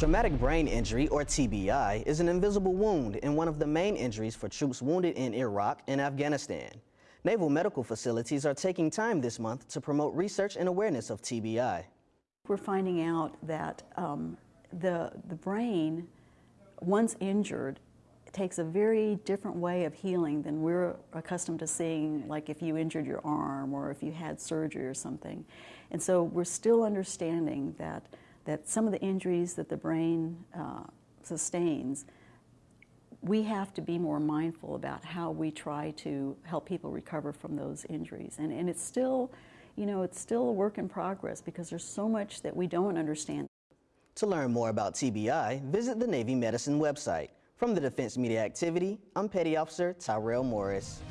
Traumatic brain injury, or TBI, is an invisible wound and one of the main injuries for troops wounded in Iraq and Afghanistan. Naval medical facilities are taking time this month to promote research and awareness of TBI. We're finding out that um, the, the brain, once injured, takes a very different way of healing than we're accustomed to seeing, like if you injured your arm or if you had surgery or something. And so we're still understanding that, that some of the injuries that the brain uh, sustains we have to be more mindful about how we try to help people recover from those injuries. And, and it's still, you know, it's still a work in progress because there's so much that we don't understand. To learn more about TBI, visit the Navy Medicine website. From the Defense Media Activity, I'm Petty Officer Tyrell Morris.